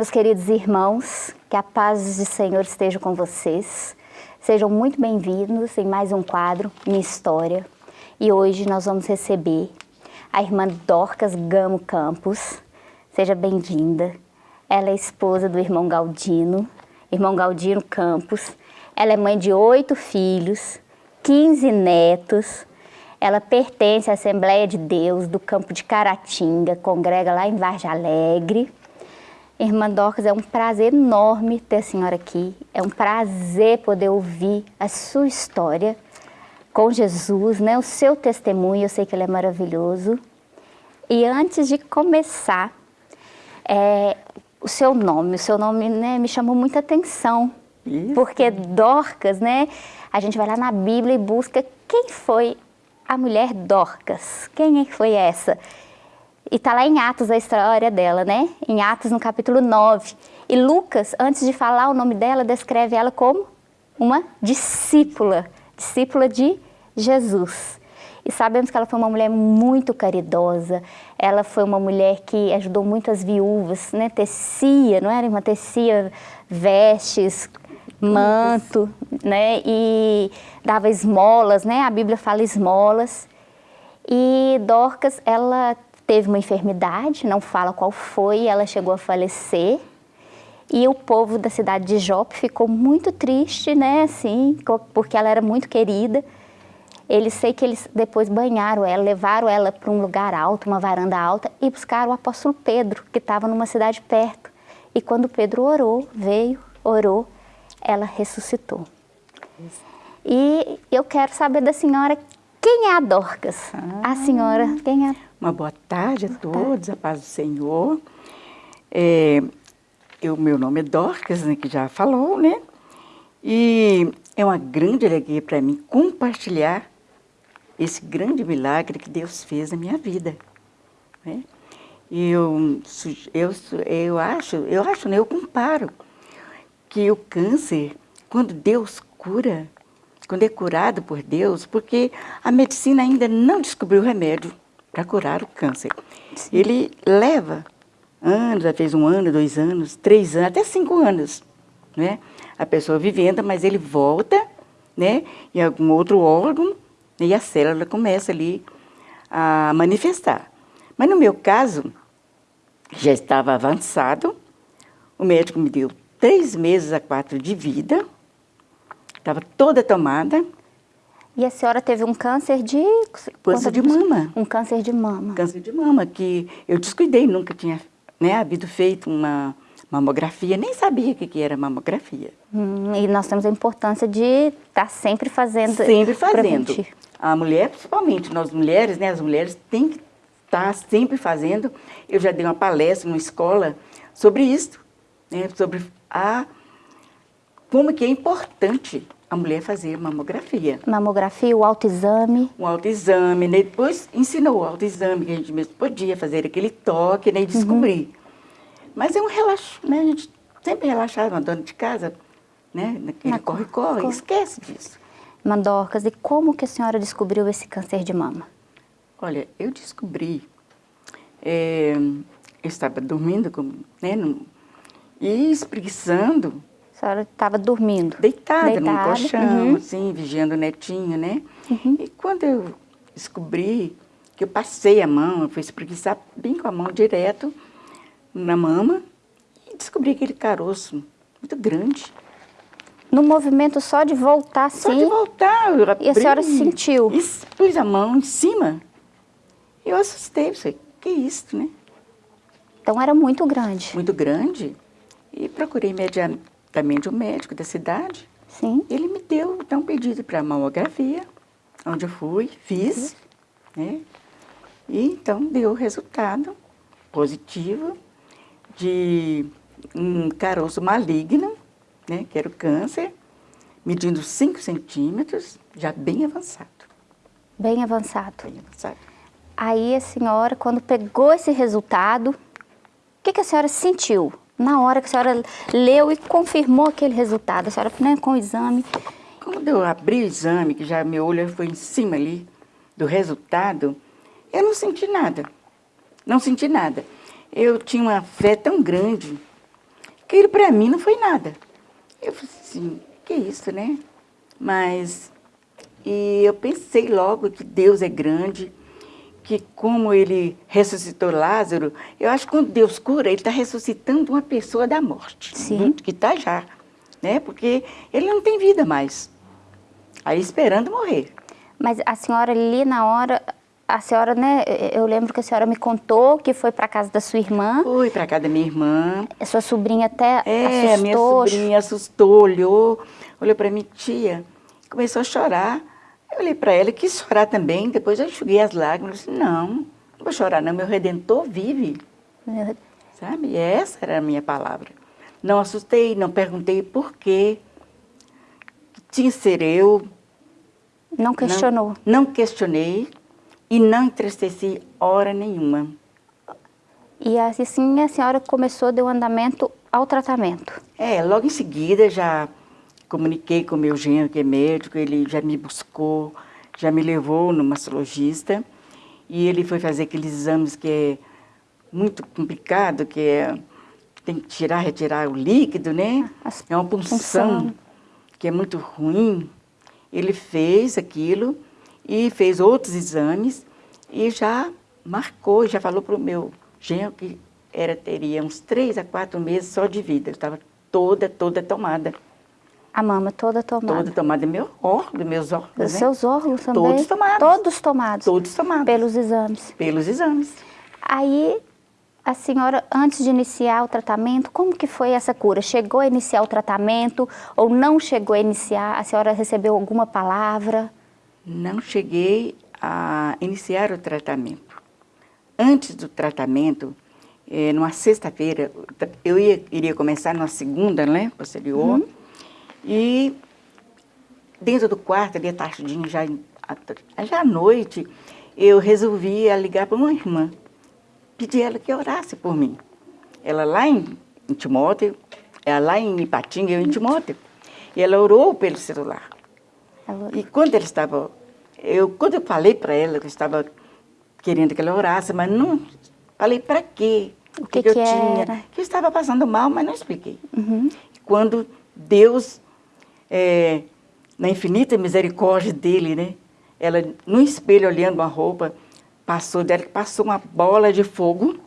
meus queridos irmãos, que a paz do Senhor esteja com vocês. Sejam muito bem-vindos em mais um quadro, Minha História. E hoje nós vamos receber a irmã Dorcas Gamo Campos. Seja bem-vinda. Ela é esposa do irmão Galdino, irmão Galdino Campos. Ela é mãe de oito filhos, 15 netos. Ela pertence à Assembleia de Deus do campo de Caratinga, congrega lá em Vargem Alegre. Irmã Dorcas, é um prazer enorme ter a senhora aqui. É um prazer poder ouvir a sua história com Jesus, né? o seu testemunho, eu sei que ele é maravilhoso. E antes de começar, é, o seu nome, o seu nome né, me chamou muita atenção. Isso. Porque Dorcas, né? A gente vai lá na Bíblia e busca quem foi a mulher Dorcas. Quem foi essa? E está lá em Atos a história dela, né? Em Atos, no capítulo 9. E Lucas, antes de falar o nome dela, descreve ela como uma discípula, discípula de Jesus. E sabemos que ela foi uma mulher muito caridosa, ela foi uma mulher que ajudou muitas viúvas, né? Tecia, não era uma tecia vestes, manto, né? E dava esmolas, né? A Bíblia fala esmolas. E Dorcas, ela teve uma enfermidade, não fala qual foi, ela chegou a falecer. E o povo da cidade de Jope ficou muito triste, né, assim, porque ela era muito querida. Eles sei que eles depois banharam ela, levaram ela para um lugar alto, uma varanda alta, e buscaram o apóstolo Pedro, que estava numa cidade perto. E quando Pedro orou, veio, orou, ela ressuscitou. E eu quero saber da senhora quem é a Dorcas? Ah, a senhora, quem é? Uma boa tarde a todos, a paz do Senhor. É, eu, meu nome é Dorcas, né, que já falou, né? E é uma grande alegria para mim compartilhar esse grande milagre que Deus fez na minha vida. Né? Eu, eu, eu acho, eu acho, né, eu comparo que o câncer, quando Deus cura, quando é curado por Deus, porque a medicina ainda não descobriu o remédio para curar o câncer. Sim. Ele leva anos, às vezes um ano, dois anos, três anos, até cinco anos, né? A pessoa vivendo, mas ele volta, né? Em algum outro órgão, né? e a célula começa ali a manifestar. Mas no meu caso, já estava avançado, o médico me deu três meses a quatro de vida, Estava toda tomada. E a senhora teve um câncer de... Câncer de mama. Um câncer de mama. Câncer de mama, que eu descuidei, nunca tinha né, havido feito uma mamografia, nem sabia o que, que era mamografia. Hum, e nós temos a importância de estar tá sempre fazendo... Sempre fazendo. A mulher, principalmente nós mulheres, né, as mulheres têm que estar tá sempre fazendo. Eu já dei uma palestra numa escola sobre isso, né, sobre a como que é importante a mulher fazer mamografia. Mamografia, o autoexame. O autoexame, né? depois ensinou o autoexame, que a gente mesmo podia fazer aquele toque né? e descobrir. Uhum. Mas é um relaxo, né? A gente sempre relaxada, uma dona de casa, né? Naquele corre-corre, esquece disso. Mandorcas, e como que a senhora descobriu esse câncer de mama? Olha, eu descobri, é, eu estava dormindo, né, no, e espreguiçando, senhora estava dormindo? Deitada, Deitada no colchão, uhum. assim, vigiando o netinho, né? Uhum. E quando eu descobri que eu passei a mão, eu fui espreguiçar bem com a mão direto na mama e descobri aquele caroço muito grande. No movimento só de voltar, sim? Só de voltar, eu abri, E a senhora sentiu? E pus a mão em cima. Eu assustei, pensei, que isso, né? Então era muito grande. Muito grande. E procurei imediatamente também de um médico da cidade. Sim. Ele me deu então, um pedido para mamografia, onde eu fui, fiz, né? E então deu o resultado positivo de um caroço maligno, né? Que era o câncer, medindo 5 centímetros, já bem avançado. Bem avançado. Bem avançado. Aí a senhora, quando pegou esse resultado, o que, que a senhora sentiu? Na hora que a senhora leu e confirmou aquele resultado, a senhora né, com o exame. Quando eu abri o exame, que já meu olho foi em cima ali do resultado, eu não senti nada. Não senti nada. Eu tinha uma fé tão grande aquilo para mim não foi nada. Eu falei assim, que isso, né? Mas, e eu pensei logo que Deus é grande, que como ele ressuscitou Lázaro, eu acho que quando Deus cura, ele está ressuscitando uma pessoa da morte, Sim. que está já, né? Porque ele não tem vida mais, aí esperando morrer. Mas a senhora ali na hora, a senhora, né, eu lembro que a senhora me contou que foi para casa da sua irmã. Fui para casa da minha irmã. A sua sobrinha até é, assustou. minha sobrinha assustou, olhou, olhou para mim, tia, começou a chorar. Eu olhei para ela quis chorar também, depois eu enxuguei as lágrimas, disse, não, não vou chorar não, meu Redentor vive. Sabe, e essa era a minha palavra. Não assustei, não perguntei por quê, tinha ser eu, não questionou? Não, não questionei e não entristeci hora nenhuma. E assim a senhora começou, deu andamento ao tratamento? É, logo em seguida já comuniquei com o meu genro, que é médico, ele já me buscou, já me levou no mastologista e ele foi fazer aqueles exames que é muito complicado, que é tem que tirar, retirar o líquido, né? É uma punção, punção que é muito ruim. Ele fez aquilo e fez outros exames e já marcou, já falou para o meu genro que era, teria uns três a quatro meses só de vida. Eu estava toda, toda tomada. A mama toda tomada? Toda tomada. Meu órgão, meus órgãos, Os né? seus órgãos também? Todos tomados. Todos tomados? Todos tomados. Pelos exames? Pelos exames. Aí, a senhora, antes de iniciar o tratamento, como que foi essa cura? Chegou a iniciar o tratamento ou não chegou a iniciar? A senhora recebeu alguma palavra? Não cheguei a iniciar o tratamento. Antes do tratamento, eh, numa sexta-feira, eu ia, iria começar numa segunda, né, posterior, uhum. E dentro do quarto, ali tardinho, já, já à noite, eu resolvi ligar para uma irmã pedi ela que orasse por mim. Ela lá em, em Timóteo, ela lá em Ipatinga, eu em Timóteo. E ela orou pelo celular. E quando ela estava, eu, quando eu falei para ela que eu estava querendo que ela orasse, mas não falei para quê, o que, que, que eu era? tinha, que eu estava passando mal, mas não expliquei. Uhum. Quando Deus, é, na infinita misericórdia dele, né, ela no espelho olhando uma roupa, passou dela, passou uma bola de fogo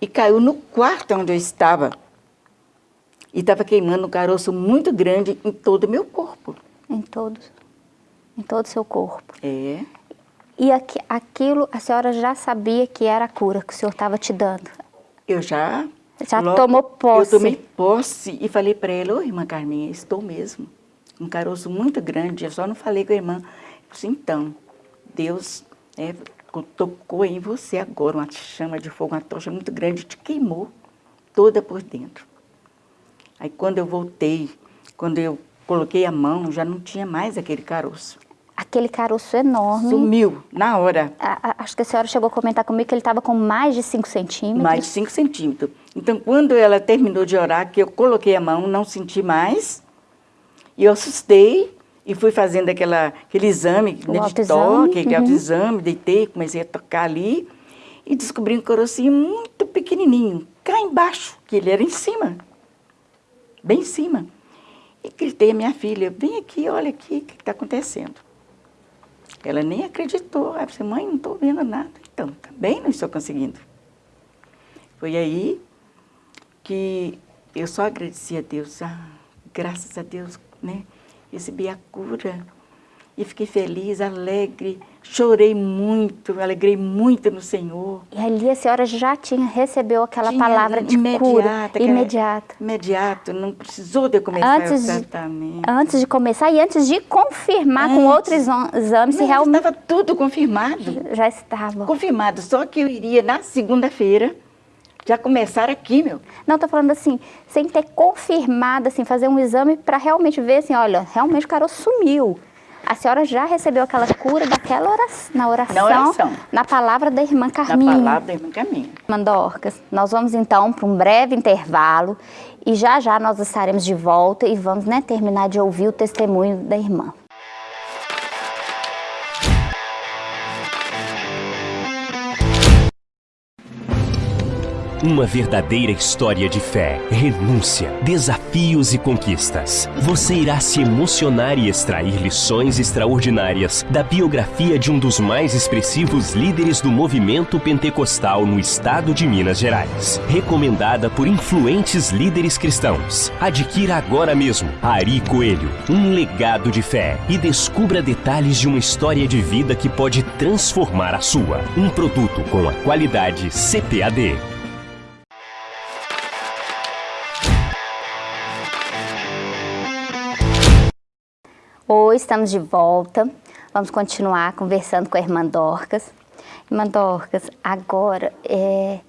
e caiu no quarto onde eu estava. E estava queimando um caroço muito grande em todo o meu corpo. Em todo, em todo o seu corpo. É. E aqui, aquilo a senhora já sabia que era a cura que o senhor estava te dando? Eu já. Já logo, tomou posse? Eu tomei posse e falei para ela, ô irmã Carminha, estou mesmo. Um caroço muito grande, eu só não falei com a irmã. Eu disse, então, Deus é, tocou em você agora uma chama de fogo, uma tocha muito grande, te queimou toda por dentro. Aí quando eu voltei, quando eu coloquei a mão, já não tinha mais aquele caroço. Aquele caroço enorme. Sumiu, na hora. A, a, acho que a senhora chegou a comentar comigo que ele estava com mais de 5 centímetros. Mais de 5 centímetros. Então, quando ela terminou de orar, que eu coloquei a mão, não senti mais, e eu assustei, e fui fazendo aquela, aquele exame né, de toque, aquele uhum. autoexame, deitei, comecei a tocar ali e descobri um carocinho muito pequenininho, cá embaixo, que ele era em cima, bem em cima. E gritei a minha filha, vem aqui, olha aqui, o que está acontecendo? Ela nem acreditou, ela disse, mãe, não estou vendo nada. Então, também não estou conseguindo. Foi aí que eu só agradeci a Deus, ah, graças a Deus, né? recebi a cura. E fiquei feliz, alegre, chorei muito, alegrei muito no Senhor. E ali a senhora já tinha, recebeu aquela tinha, palavra de imediata, cura, imediata. Imediato, não precisou de começar antes o tratamento. De, antes de começar e antes de confirmar antes, com outros exames se realmente... estava tudo confirmado. Já estava. Confirmado, só que eu iria na segunda-feira já começaram aqui, meu. Não, tô falando assim, sem ter confirmado, assim, fazer um exame para realmente ver assim, olha, realmente o caroço sumiu. A senhora já recebeu aquela cura daquela oração, na oração, na oração, na palavra da irmã Carminha. Na palavra da irmã Carminha. Mandorcas, nós vamos então para um breve intervalo e já já nós estaremos de volta e vamos né, terminar de ouvir o testemunho da irmã. Uma verdadeira história de fé, renúncia, desafios e conquistas. Você irá se emocionar e extrair lições extraordinárias da biografia de um dos mais expressivos líderes do movimento pentecostal no estado de Minas Gerais. Recomendada por influentes líderes cristãos. Adquira agora mesmo Ari Coelho, um legado de fé e descubra detalhes de uma história de vida que pode transformar a sua. Um produto com a qualidade CPAD. Oi, estamos de volta. Vamos continuar conversando com a irmã Dorcas. Irmã Dorcas, agora, é,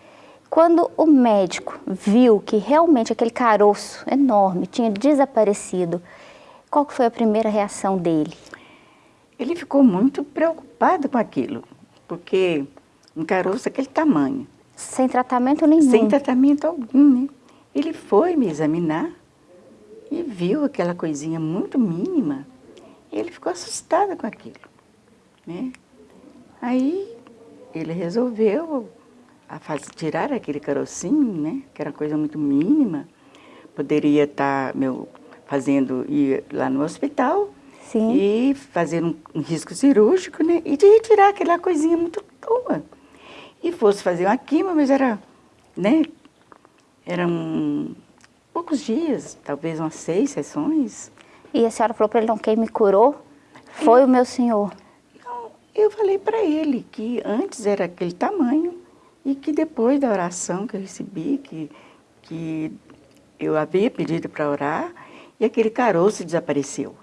quando o médico viu que realmente aquele caroço enorme tinha desaparecido, qual foi a primeira reação dele? Ele ficou muito preocupado com aquilo, porque um caroço daquele tamanho. Sem tratamento nenhum? Sem tratamento algum, né? Ele foi me examinar e viu aquela coisinha muito mínima ele ficou assustado com aquilo. Né? Aí ele resolveu tirar aquele carocinho, né? que era coisa muito mínima. Poderia estar tá, meu, fazendo, ir lá no hospital Sim. e fazer um, um, risco cirúrgico né? e de retirar aquela coisinha muito boa. E fosse fazer uma quimio, mas era, né? Eram poucos dias, talvez umas seis sessões. E a senhora falou para ele, não, quem me curou foi é. o meu senhor. Não, eu falei para ele que antes era aquele tamanho e que depois da oração que eu recebi, que, que eu havia pedido para orar, e aquele caroço desapareceu.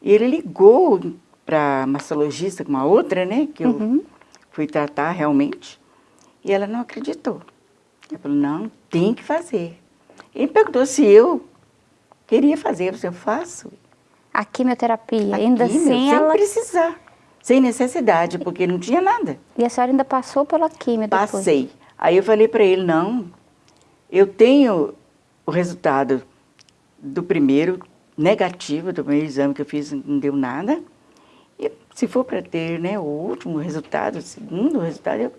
E ele ligou para a mastologista, uma outra, né, que eu uhum. fui tratar realmente, e ela não acreditou. Ela falou, não, tem que fazer. Ele perguntou se eu queria fazer, eu faço. A quimioterapia, a ainda quimio, sem ela... precisar, sem necessidade, porque não tinha nada. E a senhora ainda passou pela quimio depois? Passei. Aí eu falei para ele, não, eu tenho o resultado do primeiro negativo, do primeiro exame que eu fiz, não deu nada. E se for para ter né, o último resultado, o segundo resultado, eu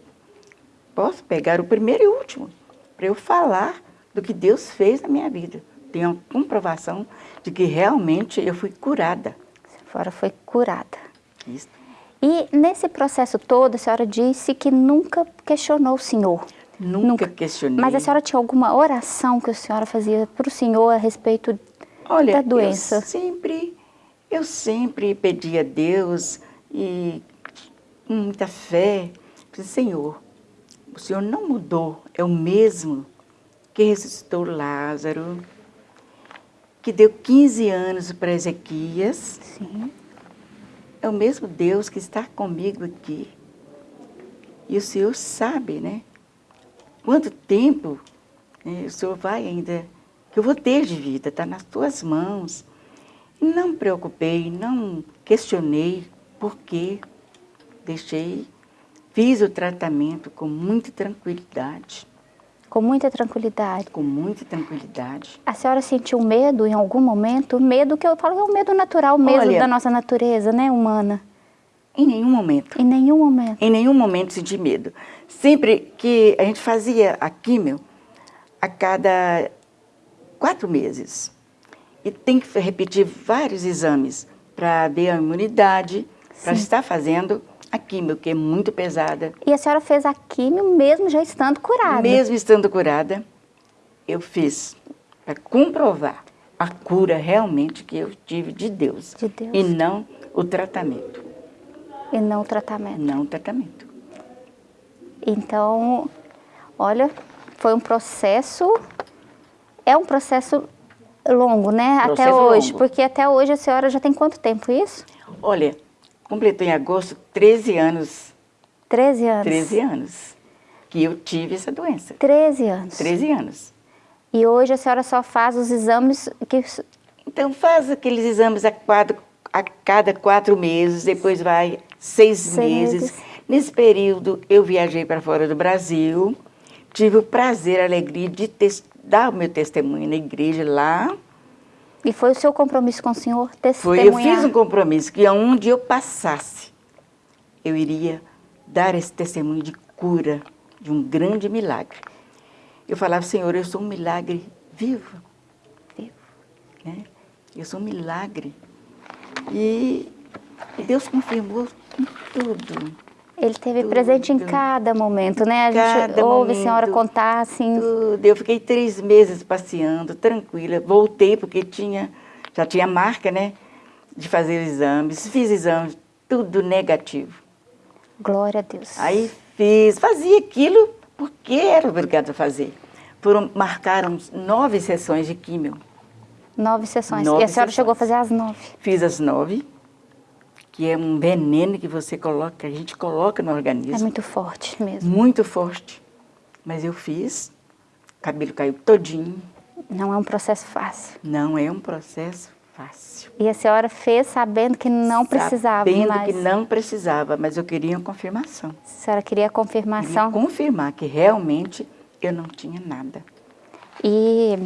posso pegar o primeiro e o último, para eu falar do que Deus fez na minha vida tenho a comprovação de que realmente eu fui curada. A senhora foi curada. Isso. E nesse processo todo, a senhora disse que nunca questionou o Senhor. Nunca, nunca. questionei. Mas a senhora tinha alguma oração que a senhora fazia para o Senhor a respeito Olha, da doença? Eu sempre, eu sempre pedi a Deus e com muita fé, Senhor, o Senhor não mudou, é o mesmo que ressuscitou Lázaro, que deu 15 anos para Ezequias. Sim. É o mesmo Deus que está comigo aqui. E o Senhor sabe, né? Quanto tempo né, o Senhor vai ainda, que eu vou ter de vida, está nas tuas mãos. Não me preocupei, não questionei por quê. Deixei, fiz o tratamento com muita tranquilidade. Com muita tranquilidade. Com muita tranquilidade. A senhora sentiu medo em algum momento? Medo que eu falo é um medo natural mesmo Olha, da nossa natureza, né, humana. Em nenhum momento. Em nenhum momento. Em nenhum momento senti medo. Sempre que a gente fazia a químio, a cada quatro meses, e tem que repetir vários exames para ver a imunidade, para estar fazendo a químio, que é muito pesada. E a senhora fez a químio mesmo já estando curada? Mesmo estando curada, eu fiz para comprovar a cura realmente que eu tive de Deus. De Deus. E não o tratamento. E não o tratamento. Não o tratamento. Então, olha, foi um processo, é um processo longo, né? Processo até hoje, longo. porque até hoje a senhora já tem quanto tempo isso? Olha, completou em agosto 13 anos. 13 anos? 13 anos que eu tive essa doença. 13 anos? 13 anos. E hoje a senhora só faz os exames que... Então faz aqueles exames a, a cada quatro meses, depois vai seis, seis meses. meses. Nesse período eu viajei para fora do Brasil, tive o prazer, a alegria de dar o meu testemunho na igreja lá, e foi o seu compromisso com o senhor testemunhar? Foi, eu fiz um compromisso que onde eu passasse, eu iria dar esse testemunho de cura de um grande milagre. Eu falava, Senhor, eu sou um milagre vivo. Vivo. Né? Eu sou um milagre. E, e Deus confirmou tudo. Ele teve tudo. presente em cada momento, né? A cada gente ouve momento, a senhora contar assim. Tudo. Eu fiquei três meses passeando, tranquila. Voltei porque tinha, já tinha marca, né? De fazer exames. Fiz exames, tudo negativo. Glória a Deus. Aí fiz, fazia aquilo porque era obrigado a fazer. Foram, marcaram nove sessões de químio. Nove sessões. Nove e a senhora sessões. chegou a fazer as nove? Fiz as nove que é um veneno que você coloca, que a gente coloca no organismo. É muito forte mesmo. Muito forte. Mas eu fiz, o cabelo caiu todinho. Não é um processo fácil. Não é um processo fácil. E a senhora fez sabendo que não precisava sabendo mais. Sabendo que não precisava, mas eu queria uma confirmação. A senhora queria a confirmação? Queria confirmar que realmente eu não tinha nada. E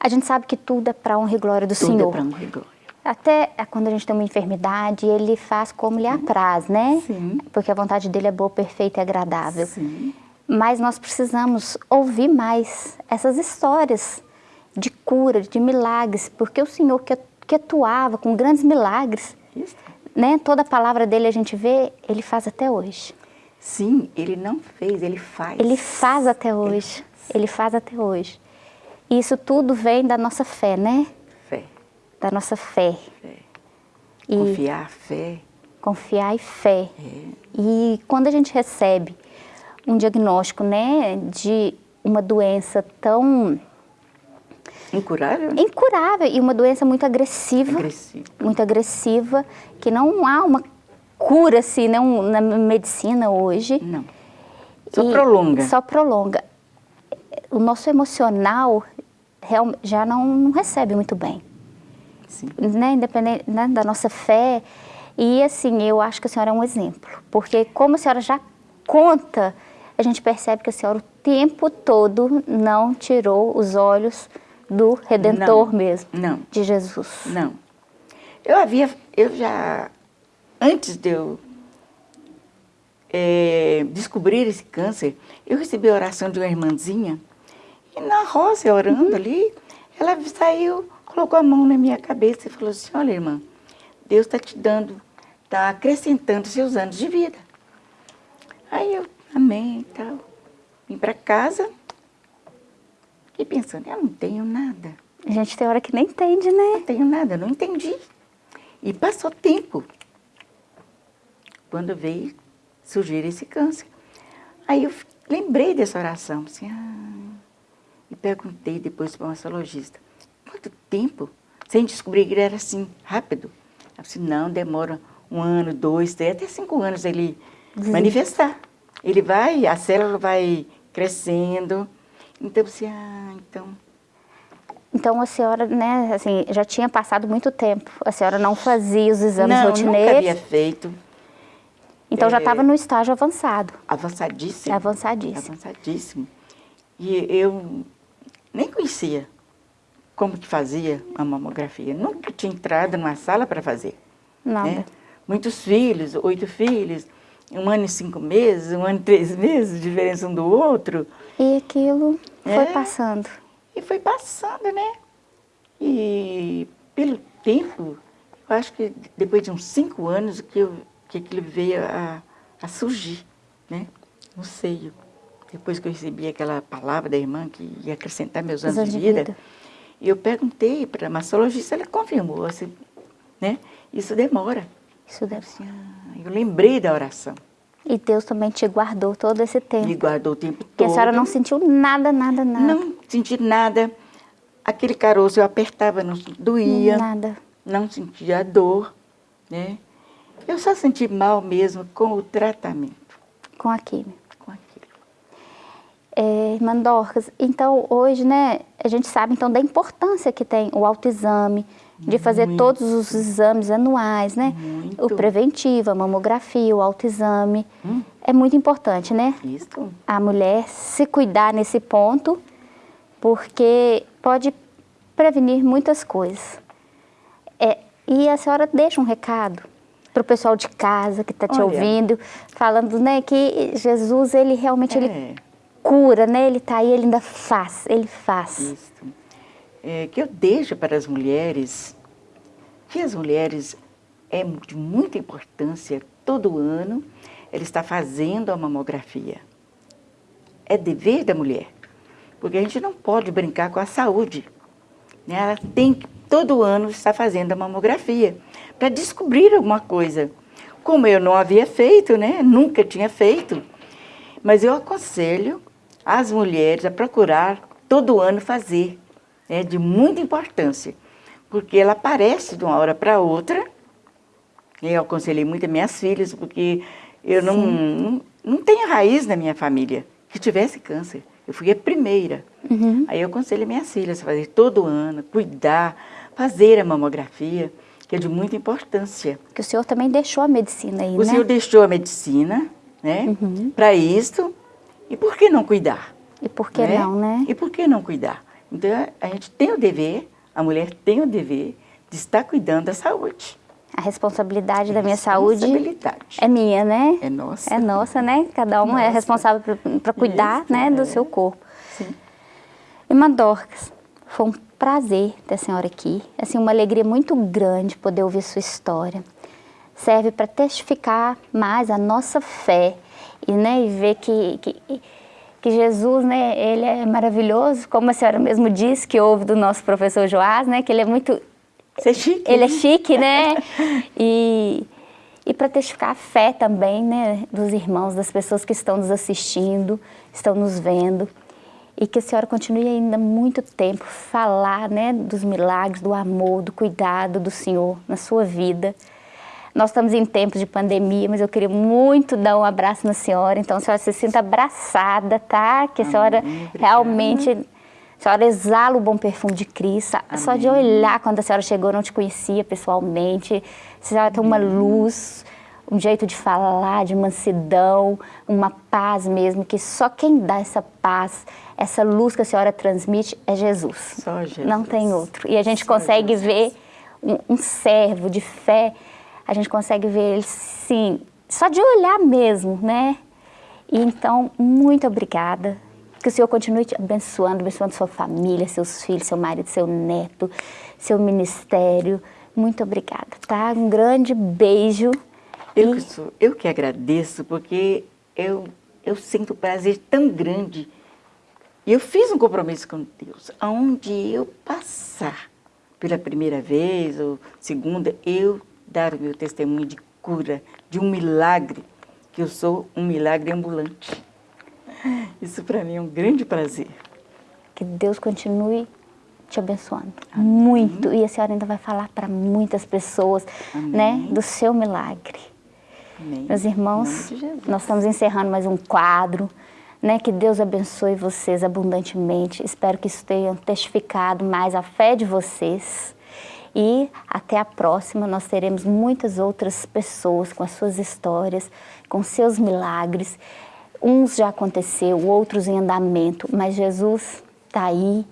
a gente sabe que tudo é para honra e glória do tudo Senhor. Tudo é para honra e glória. Até quando a gente tem uma enfermidade, ele faz como lhe apraz, né? Sim. Porque a vontade dele é boa, perfeita e agradável. Sim. Mas nós precisamos ouvir mais essas histórias de cura, de milagres, porque o Senhor que, que atuava com grandes milagres, Isso. né? Toda a palavra dele a gente vê, ele faz até hoje. Sim, ele não fez, ele faz. Ele faz até hoje. Ele, ele faz até hoje. E isso tudo vem da nossa fé, né? Da nossa fé. E confiar, fé. Confiar e fé. É. E quando a gente recebe um diagnóstico, né, de uma doença tão incurável, né? incurável e uma doença muito agressiva, agressiva. muito agressiva, que não há uma cura assim, não na medicina hoje. Não. Só e prolonga. Só prolonga. O nosso emocional já não, não recebe muito bem. Sim. Né, independente né, da nossa fé. E assim, eu acho que a senhora é um exemplo, porque como a senhora já conta, a gente percebe que a senhora o tempo todo não tirou os olhos do Redentor não, mesmo, não, de Jesus. Não. Eu havia, eu já, antes de eu é, descobrir esse câncer, eu recebi a oração de uma irmãzinha, e na roça, orando uhum. ali, ela saiu colocou a mão na minha cabeça e falou assim, olha irmã, Deus está te dando, está acrescentando seus anos de vida. Aí eu, amém e tal, vim para casa e pensando, eu não tenho nada. A gente tem hora que nem entende, né? Não tenho nada, não entendi. E passou tempo, quando veio surgir esse câncer. Aí eu lembrei dessa oração, assim, ah, e perguntei depois para uma massagista, quanto tempo sem descobrir que ele era assim, rápido. Eu disse, não, demora um ano, dois, três, até cinco anos ele Sim. manifestar. Ele vai, a célula vai crescendo. Então, você, ah, então... Então, a senhora, né, assim, já tinha passado muito tempo. A senhora não fazia os exames não, rotineiros? Não, nunca havia feito. Então, é, já estava no estágio avançado? Avançadíssimo. Avançadíssimo. Avançadíssimo. E eu nem conhecia como que fazia a mamografia. Nunca tinha entrado numa sala para fazer. Nada. Né? Muitos filhos, oito filhos, um ano e cinco meses, um ano e três meses, diferença um do outro. E aquilo foi é, passando. E foi passando, né? E pelo tempo, eu acho que depois de uns cinco anos que, eu, que aquilo veio a, a surgir, né? No seio. Depois que eu recebi aquela palavra da irmã que ia acrescentar meus anos, anos de, vida, de vida e eu perguntei para a mastologista, ela confirmou, assim, né? Isso demora. Isso demora. Assim, ah, eu lembrei da oração. E Deus também te guardou todo esse tempo. Me guardou o tempo todo. E a senhora não sentiu nada, nada, nada? Não senti nada. Aquele caroço eu apertava, não doía. Nada. Não sentia dor, né? Eu só senti mal mesmo com o tratamento. Com a química é, irmã Dorcas, então hoje, né, a gente sabe então da importância que tem o autoexame, de fazer Muito. todos os exames anuais, né? Muito. O preventivo, a mamografia, o autoexame. Hum. É muito importante, né? Isso. A mulher se cuidar nesse ponto, porque pode prevenir muitas coisas. É, e a senhora deixa um recado para o pessoal de casa que está te Olha, ouvindo, falando né, que Jesus, ele realmente é. ele cura, né? Ele está aí, ele ainda faz, ele faz. Isso. É, que eu deixo para as mulheres, que as mulheres é de muita importância, todo ano, ela está fazendo a mamografia. É dever da mulher, porque a gente não pode brincar com a saúde. Né? Ela tem que, todo ano, estar fazendo a mamografia para descobrir alguma coisa. Como eu não havia feito, né? nunca tinha feito, mas eu aconselho as mulheres a procurar todo ano fazer. É de muita importância, porque ela aparece de uma hora para outra. Eu aconselhei muito as minhas filhas, porque eu não, não, não, tenho raiz na minha família que tivesse câncer. Eu fui a primeira. Uhum. Aí eu aconselho minhas filhas a fazer todo ano, cuidar, fazer a mamografia que é de muita importância. Que o senhor também deixou a medicina aí, o né? O senhor deixou a medicina, né, uhum. para isto, e por que não cuidar? E por que né? não, né? E por que não cuidar? Então, a gente tem o dever, a mulher tem o dever de estar cuidando da saúde. A responsabilidade da minha saúde é minha, né? É nossa. É nossa, né? Cada um é nossa. é responsável para cuidar Isso, né, é. do seu corpo. Sim. Irmã Dorcas, foi um prazer ter a senhora aqui. Assim, uma alegria muito grande poder ouvir sua história. Serve para testificar mais a nossa fé e, né, e ver que, que, que, Jesus, né, ele é maravilhoso, como a senhora mesmo disse, que ouve do nosso professor Joás, né, que ele é muito... Você é chique. Ele é chique, né? e, e para testificar a fé também, né, dos irmãos, das pessoas que estão nos assistindo, estão nos vendo e que a senhora continue ainda muito tempo falar né, dos milagres, do amor, do cuidado do Senhor na sua vida. Nós estamos em tempos de pandemia, mas eu queria muito dar um abraço na senhora, então a senhora se sinta abraçada, tá? Que a senhora Amém, realmente, a senhora exala o bom perfume de Cristo, Amém. só de olhar quando a senhora chegou, não te conhecia pessoalmente, a senhora tem uma luz, um jeito de falar, de mansidão, uma paz mesmo, que só quem dá essa paz, essa luz que a senhora transmite é Jesus. Só Jesus. Não tem outro. E a gente só consegue Jesus. ver um, um, servo de fé, a gente consegue ver ele, sim, só de olhar mesmo, né? E então, muito obrigada. Que o Senhor continue te abençoando, abençoando sua família, seus filhos, seu marido, seu neto, seu ministério. Muito obrigada, tá? Um grande beijo. Eu que, sou, eu que agradeço, porque eu, eu sinto prazer tão grande. E eu fiz um compromisso com Deus, aonde eu passar pela primeira vez ou segunda, eu dar o meu testemunho de cura, de um milagre, que eu sou um milagre ambulante. Isso para mim é um grande prazer. Que Deus continue te abençoando Amém. muito. E a senhora ainda vai falar para muitas pessoas né, do seu milagre. Amém. Meus irmãos, nós estamos encerrando mais um quadro. Né? Que Deus abençoe vocês abundantemente. Espero que isso tenha testificado mais a fé de vocês. E até a próxima, nós teremos muitas outras pessoas com as suas histórias, com seus milagres. Uns já aconteceu, outros em andamento, mas Jesus está aí,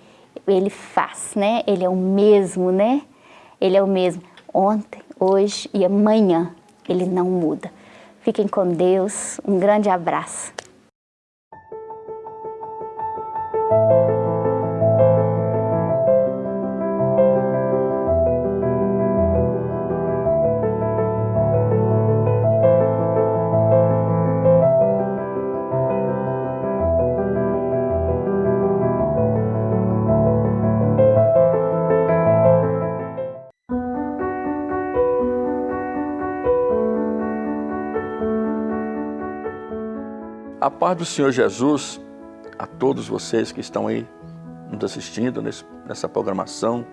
Ele faz, né? Ele é o mesmo, né? Ele é o mesmo ontem, hoje e amanhã ele não muda. Fiquem com Deus, um grande abraço. A paz do Senhor Jesus a todos vocês que estão aí nos assistindo nesse, nessa programação,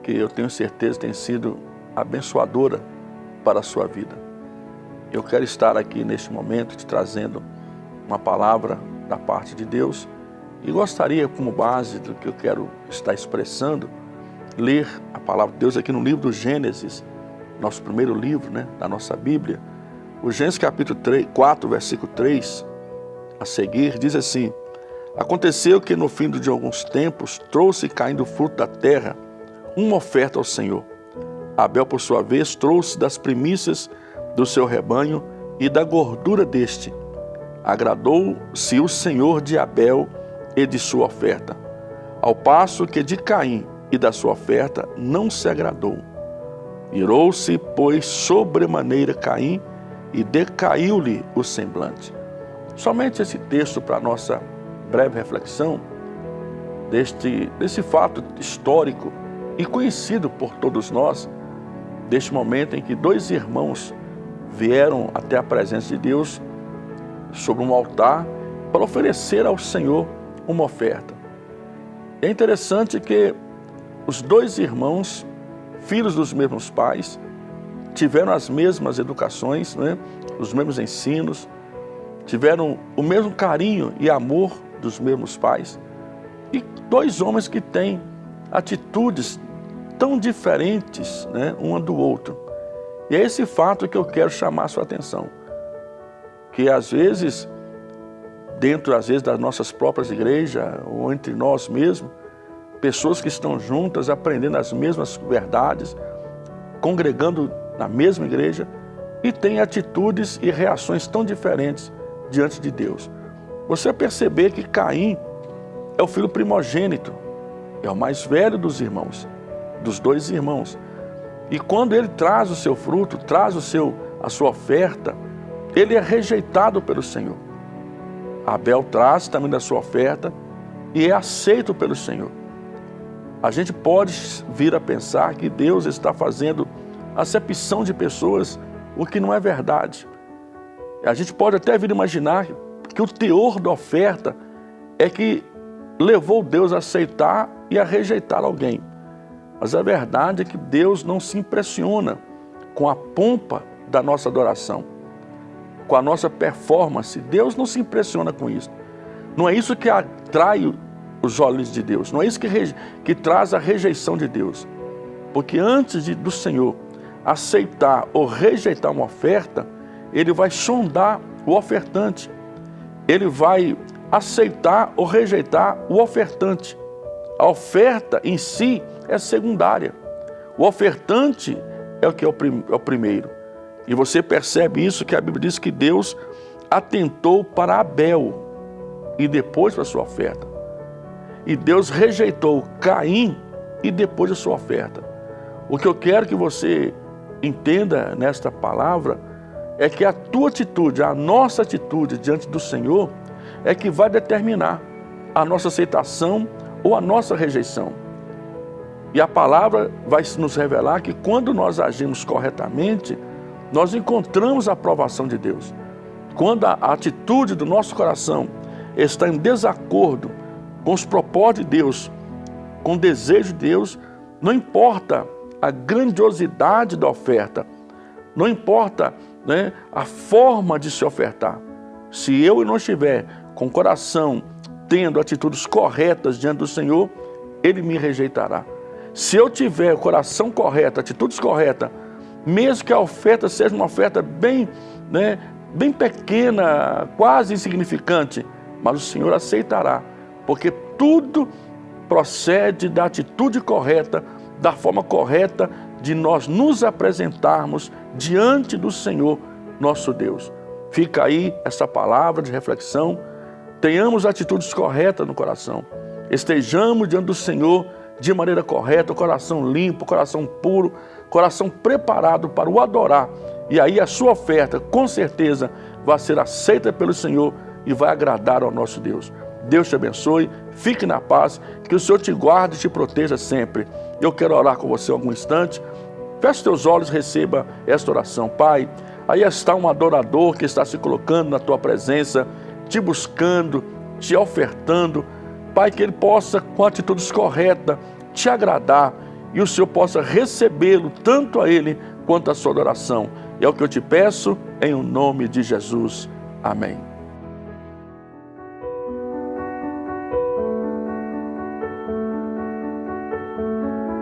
que eu tenho certeza tem sido abençoadora para a sua vida. Eu quero estar aqui neste momento te trazendo uma palavra da parte de Deus e gostaria, como base do que eu quero estar expressando, ler a palavra de Deus aqui no livro do Gênesis, nosso primeiro livro né, da nossa Bíblia, o Gênesis capítulo 3, 4, versículo 3, a seguir, diz assim, Aconteceu que no fim de alguns tempos trouxe caindo fruto da terra uma oferta ao Senhor. Abel, por sua vez, trouxe das primícias do seu rebanho e da gordura deste. Agradou-se o Senhor de Abel e de sua oferta, ao passo que de Caim e da sua oferta não se agradou. Irou-se, pois, sobremaneira Caim e decaiu-lhe o semblante. Somente esse texto para nossa breve reflexão deste, desse fato histórico e conhecido por todos nós, deste momento em que dois irmãos vieram até a presença de Deus sobre um altar para oferecer ao Senhor uma oferta. É interessante que os dois irmãos, filhos dos mesmos pais, tiveram as mesmas educações, né? os mesmos ensinos, tiveram o mesmo carinho e amor dos mesmos pais. E dois homens que têm atitudes tão diferentes né, um do outro. E é esse fato que eu quero chamar a sua atenção. Que às vezes, dentro às vezes das nossas próprias igrejas, ou entre nós mesmos, pessoas que estão juntas, aprendendo as mesmas verdades, congregando na mesma igreja, e têm atitudes e reações tão diferentes diante de Deus. Você perceber que Caim é o filho primogênito, é o mais velho dos irmãos, dos dois irmãos. E quando ele traz o seu fruto, traz o seu, a sua oferta, ele é rejeitado pelo Senhor. Abel traz também da sua oferta e é aceito pelo Senhor. A gente pode vir a pensar que Deus está fazendo acepção de pessoas, o que não é verdade. A gente pode até vir imaginar que o teor da oferta é que levou Deus a aceitar e a rejeitar alguém. Mas a verdade é que Deus não se impressiona com a pompa da nossa adoração, com a nossa performance. Deus não se impressiona com isso. Não é isso que atrai os olhos de Deus, não é isso que, que traz a rejeição de Deus. Porque antes de, do Senhor aceitar ou rejeitar uma oferta, Ele vai sondar o ofertante ele vai aceitar ou rejeitar o ofertante. A oferta em si é secundária. O ofertante é o que é o, prim é o primeiro. E você percebe isso que a Bíblia diz que Deus atentou para Abel e depois para a sua oferta. E Deus rejeitou Caim e depois a sua oferta. O que eu quero que você entenda nesta palavra é que a tua atitude, a nossa atitude diante do Senhor é que vai determinar a nossa aceitação ou a nossa rejeição. E a palavra vai nos revelar que quando nós agimos corretamente, nós encontramos a aprovação de Deus. Quando a atitude do nosso coração está em desacordo com os propósitos de Deus, com o desejo de Deus, não importa a grandiosidade da oferta, não importa né, a forma de se ofertar. Se eu não estiver com o coração tendo atitudes corretas diante do Senhor, Ele me rejeitará. Se eu tiver o coração correto, atitudes corretas, mesmo que a oferta seja uma oferta bem, né, bem pequena, quase insignificante, mas o Senhor aceitará, porque tudo procede da atitude correta, da forma correta de nós nos apresentarmos diante do Senhor, nosso Deus. Fica aí essa palavra de reflexão. Tenhamos atitudes corretas no coração. Estejamos diante do Senhor de maneira correta, coração limpo, coração puro, coração preparado para o adorar. E aí a sua oferta, com certeza, vai ser aceita pelo Senhor e vai agradar ao nosso Deus. Deus te abençoe, fique na paz, que o Senhor te guarde e te proteja sempre. Eu quero orar com você algum instante. Feche teus olhos e receba esta oração. Pai, aí está um adorador que está se colocando na tua presença, te buscando, te ofertando. Pai, que ele possa, com atitudes corretas, te agradar e o Senhor possa recebê-lo, tanto a ele quanto a sua adoração. É o que eu te peço, em o nome de Jesus. Amém.